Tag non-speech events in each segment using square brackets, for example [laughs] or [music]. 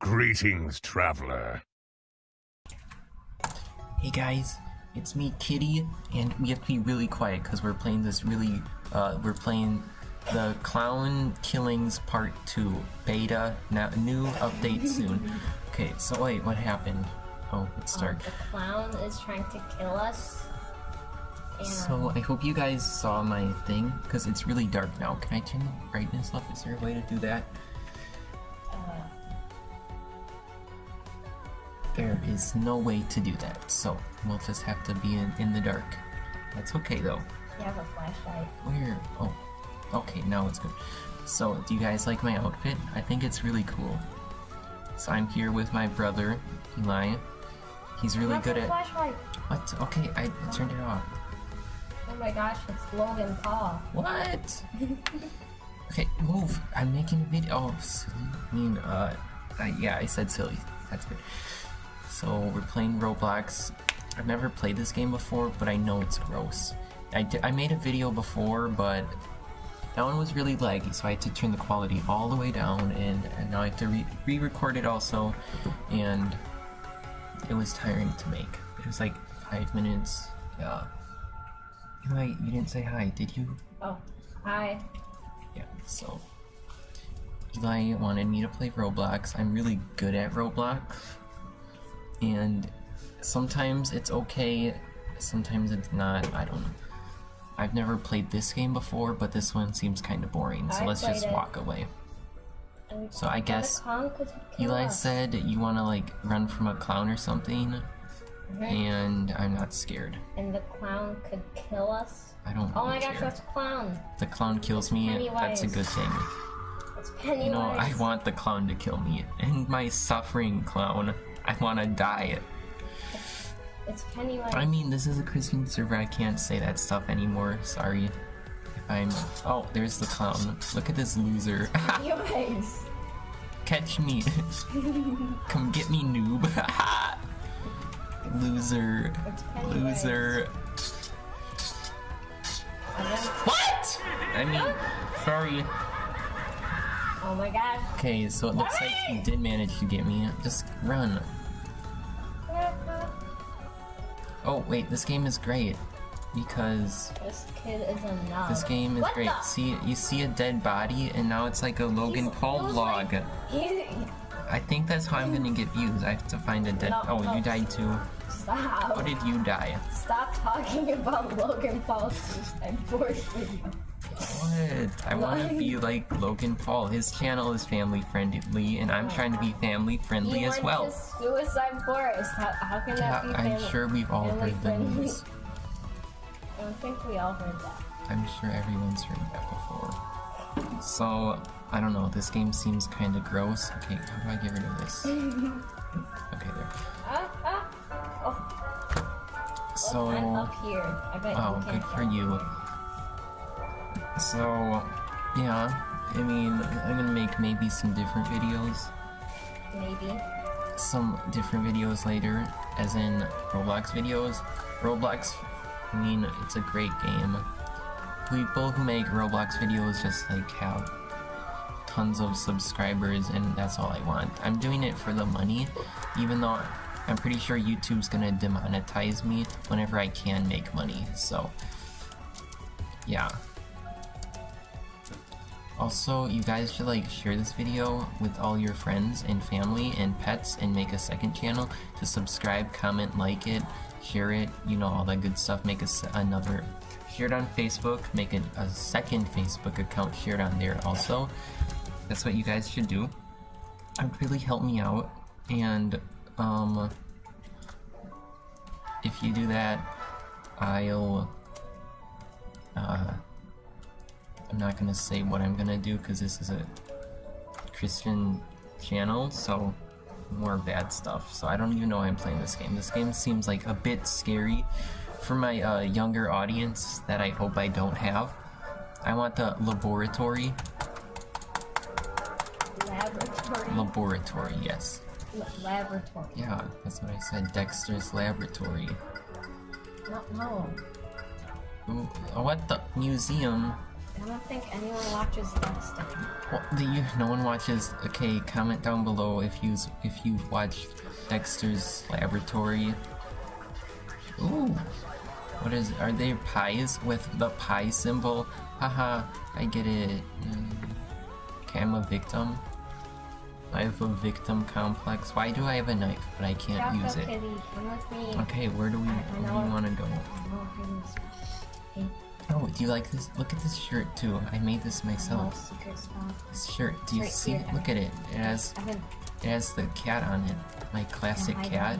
Greetings, traveler. Hey guys, it's me, Kitty, and we have to be really quiet because we're playing this really, uh, we're playing the Clown Killings Part 2 beta, now new update soon. Okay, so wait, what happened? Oh, it's dark. The clown is trying to kill us. And So I hope you guys saw my thing, because it's really dark now. Can I turn the brightness up? Is there a way to do that? Is no way to do that, so we'll just have to be in, in the dark. That's okay though. you have a flashlight. Where? Oh, okay, now it's good. So, do you guys like my outfit? I think it's really cool. So I'm here with my brother, Eli. He's really good at. flashlight. What? Okay, I I turned it off. Oh my gosh, it's Logan Paul. What? [laughs] okay, move. I'm making a video. Oh, silly. I mean, uh, I, yeah, I said silly. That's good. So we're playing Roblox. I've never played this game before, but I know it's gross. I, I made a video before, but that one was really laggy, so I had to turn the quality all the way down, and, and now I have to re- re-record it also, and it was tiring to make. It was like five minutes. Yeah. Eli, you didn't say hi, did you? Oh, hi. Yeah, so Eli wanted me to play Roblox. I'm really good at Roblox. And sometimes it's okay, sometimes it's not. I don't know. I've never played this game before, but this one seems kind of boring, so I let's just it. walk away. So I guess clown could kill Eli said you want to like run from a clown or something, Mhm. and I'm not scared. And the clown could kill us. I don't Oh my really gosh, that's a clown. The clown kills me, that's a good thing. It's Pennywise. You know, I want the clown to kill me. And my suffering clown. I want to die. It's Pennywise. I mean, this is a Christian server. I can't say that stuff anymore. Sorry. If I'm. Oh, there's the clown. Look at this loser. [laughs] Catch me. [laughs] Come get me, noob. [laughs] loser. Loser. What? I mean, sorry. oh my god. Okay, so it looks like you did manage to get me. Just run. Oh, wait, this game is great. Because This kid is a. This game is What great. See, you see a dead body, and now it's like a Logan He's- Paul vlog. like- I think that's how I'm gonna get views. I have to find a dead. No, oh, no. you died too. Stop. How did you die? Stop talking about Logan Paul's suicide forest video. What? I want to be like Logan Paul. His channel is family friendly, and I'm trying to be family friendly You as well. Suicide Forest. How, how can Yeah, that be I'm sure we've all heard the news. I don't think we all heard that. I'm sure everyone's heard that before. So, I don't know. This game seems kind of gross. Okay, how do I get rid of this? [laughs] Okay, there. Oh, So. I'm up here. I bet Oh, good for you. So, yeah, I mean, I'm gonna make maybe some different videos, Maybe. some different videos later, as in Roblox videos. Roblox, I mean, it's a great game. People who make Roblox videos just like have tons of subscribers, and that's all I want. I'm doing it for the money, even though I'm pretty sure YouTube's gonna demonetize me whenever I can make money, so yeah. Also, you guys should like share this video with all your friends and family and pets and make a second channel to subscribe, comment, like it, share it, you know, all that good stuff. Make a another, share it on Facebook, make it a second Facebook account, share it on there also. That's what you guys should do. It would really help me out. And, um, if you do that, I'll, uh, I'm not gonna say what I'm gonna do because this is a Christian channel, so more bad stuff. So I don't even know why I'm playing this game. This game seems like a bit scary for my uh, younger audience that I hope I don't have. I want the laboratory. Laboratory. Laboratory, yes. La- laboratory. Yeah, that's what I said. Dexter's laboratory. No, no. Ooh, what the museum? I don't think anyone watches Dexter. Well, the, you, no one watches. Okay, comment down below if you if you've watched Dexter's Laboratory. Ooh, what is? Are they pies with the pie symbol? Haha, I get it. Okay, I'm a victim. I have a victim complex. Why do I have a knife but I can't Choco use it? Come with me. Okay, where do we I where do we want to go? Oh, Oh, do you like this? Look at this shirt too. I made this myself. This shirt. Do you Right see? here. Look at it. It has It has the cat on it. My classic cat.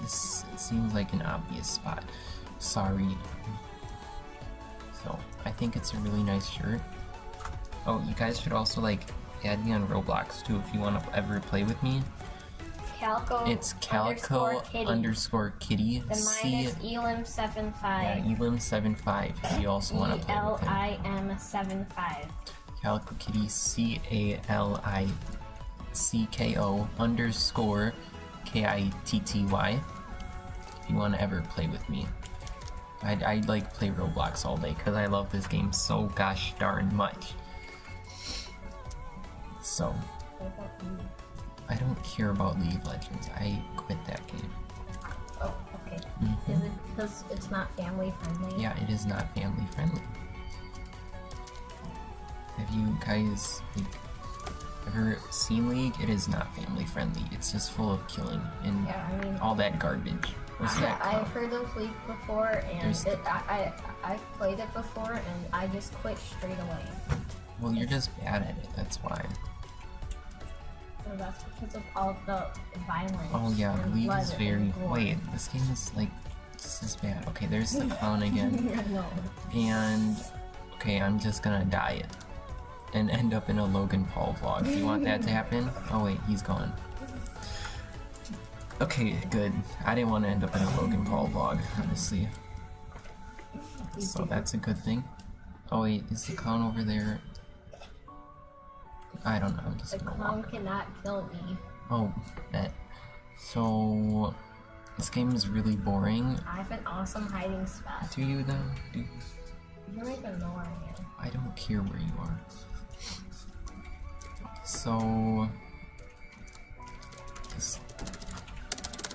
This seems like an obvious spot. Sorry. So, I think it's a really nice shirt. Oh, you guys should also like add me on Roblox too if you want to ever play with me. Calco. It's Calico Kitty. underscore kitty. Then C mine is Elim seven yeah, five. Elim75 if you also want to play L with him. I M seven five. Calico Kitty C A L I C K O underscore K I T T Y. If you want to ever play with me, I'd, I'd like play Roblox all day because I love this game so gosh darn much. So, I don't care about League of Legends. I quit that game. Oh, okay. Mhm. Is it because it's not family friendly? Yeah, it is not family friendly. Have you guys like ever seen League? It is not family friendly. It's just full of killing and Yeah, I mean, all that garbage. What's that I've heard of League before, and it, I, I I've played it before, and I just quit straight away. Well, you're just bad at it. That's why. So that's because of all the violence. Oh yeah, and League is very. Wait, this game is like this is bad. Okay, there's the [laughs] clown again, [laughs] no. and okay, I'm just gonna die it and end up in a Logan Paul vlog. Do you want that to happen? [laughs] Oh wait, he's gone. Okay, good. I didn't want to end up in a Logan Paul vlog, honestly. So that's a good thing. Oh wait, is the clown over there? I don't know. The clown cannot kill me. Oh, that. So, this game is really boring. I have an awesome hiding spot. Do you though? Do, You don't even know where I am. I don't care where you are. So, this,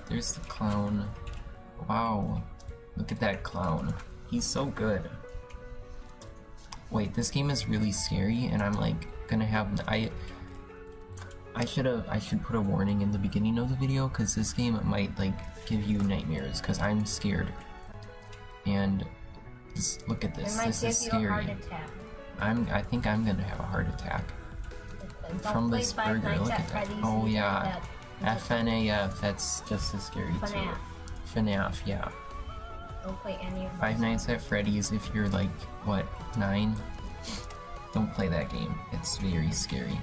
there's the clown. Wow, look at that clown. He's so good. Wait, this game is really scary, and I'm like gonna have I. I should have. I should put a warning in the beginning of the video because this game might like give you nightmares because I'm scared. And just look at this. This is you a heart scary. attack. I'm. I think I'm gonna have a heart attack Don't from this burger. Look at at that. Oh yeah, that. FNAF. That's just as scary too. FNAF. FNAF. Yeah. Don't play any of Five those. Nights at Freddy's. If you're like what nine, don't play that game. It's very scary.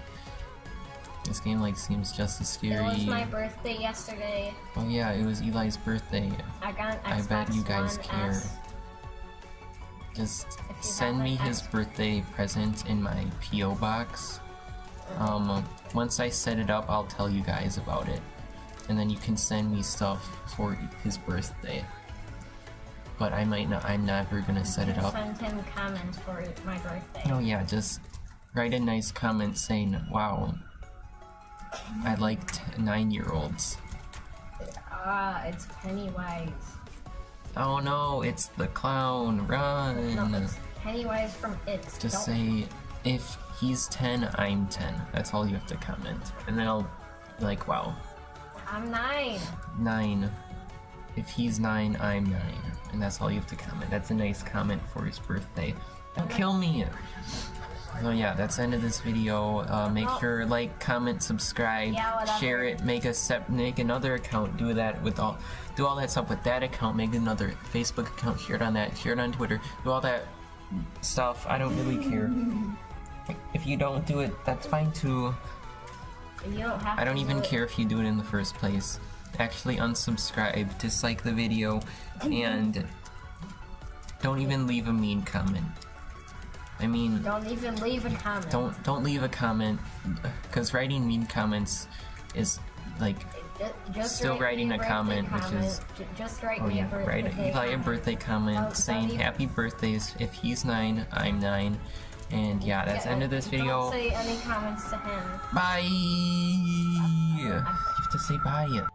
This game like seems just as scary. It was my birthday yesterday. Oh yeah, it was Eli's birthday. I got an I bet you guys care. S. Just send me an his X- birthday present in my PO box. Um, once I set it up, I'll tell you guys about it, and then you can send me stuff for his birthday. But I might not. I'm never gonna set it up. Send him comments for my birthday. Oh yeah, just write a nice comment saying, "Wow, I like t- nine-year-olds." Ah, it's Pennywise. Oh no, it's the clown! Run! No, it's Pennywise from It. Just Don't- say, if he's 10, I'm 10. That's all you have to comment. And then I'll be like, wow, I'm nine. 9. If he's 9, I'm 9. And that's all you have to comment. That's a nice comment for his birthday. Don't kill me! So yeah, that's the end of this video. Uh, make Oh. sure like, comment, subscribe, Yeah, share it, make a sep- make another account, do that with all do all that stuff with that account, make another Facebook account, share it on that, share it on Twitter, do all that stuff. I don't really care. If you don't do it, that's fine too. You don't have I don't even do care if you do it in the first place. Actually, unsubscribe, dislike the video, and don't even leave a mean comment. I mean, Don't even leave a comment. don't don't leave a comment, because writing mean comments is like Just, just Still writing a birthday comment, which is- just write Oh me a yeah, birthday write Eli a comment. birthday comment About- saying about happy birthdays. If he's nine, I'm nine. And yeah, that's the end of this video. Don't say any comments to him. Bye. You have to say bye.